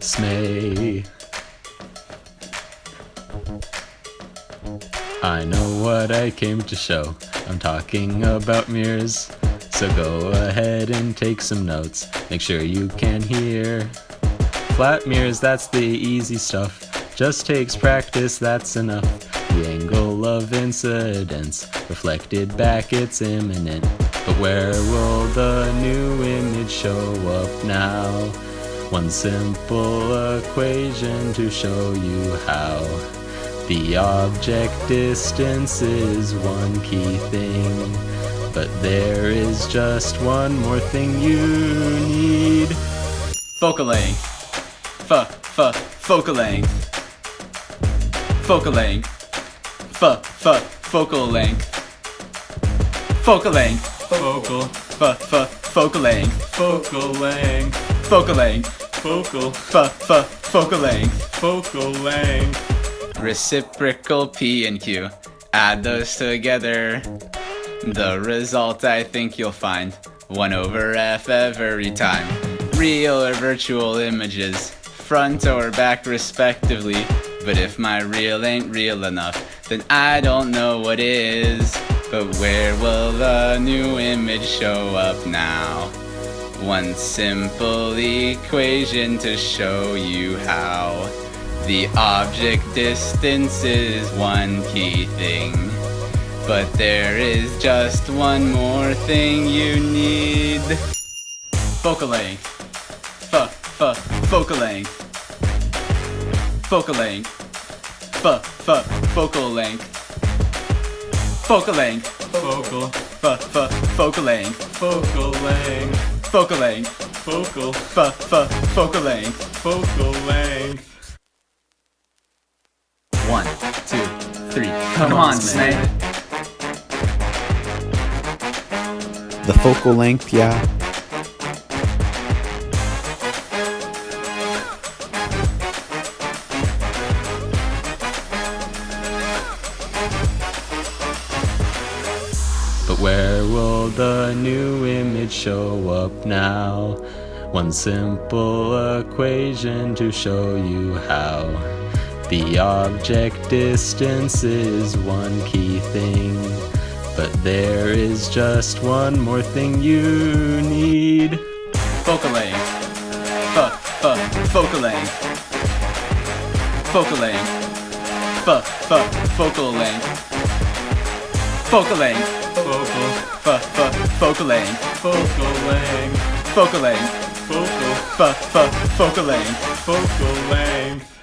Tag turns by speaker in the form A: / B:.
A: Smay. I know what I came to show. I'm talking about mirrors. So go ahead and take some notes. Make sure you can hear. Flat mirrors, that's the easy stuff. Just takes practice, that's enough. The angle of incidence reflected back, it's imminent. But where will the new image show up now? One simple equation to show you how. The object distance is one key thing. But there is just one more thing you need.
B: Focal length. F, f, focal length. Focal length. F, f, focal length. Focal length.
C: Focal,
B: F, f, focal length.
C: focal length,
B: Focal length.
C: focal,
B: F, f, focal length.
C: focal length.
B: Reciprocal P and Q. Add those together. The result I think you'll find 1 over F every time. Real or virtual images, front or back respectively. But if my real ain't real enough, then I don't know what is. But where will the new image show up now? One simple equation to show you how. The object distance is one key thing. But there is just one more thing you need. Focal length. F, f, focal length. Focal length. F, f, focal length. Focal length.
C: Focal,
B: F, f, focal length.
C: focal length,
B: Focal length.
C: focal,
B: F, f, focal length.
C: focal length.
B: One, two, three. Come, on, Snake.
D: The focal length, yeah.
A: But where will the new image show up now? One simple equation to show you how. The object distance is one key thing. But there is just one more thing you need.
B: Focal length. F, f, focal length. Focal length. F, f, focal length. Focal length.
C: Focal,
B: F, focal length.
C: focal length,
B: Focal length.
C: focal,
B: f, focal length.
C: focal length.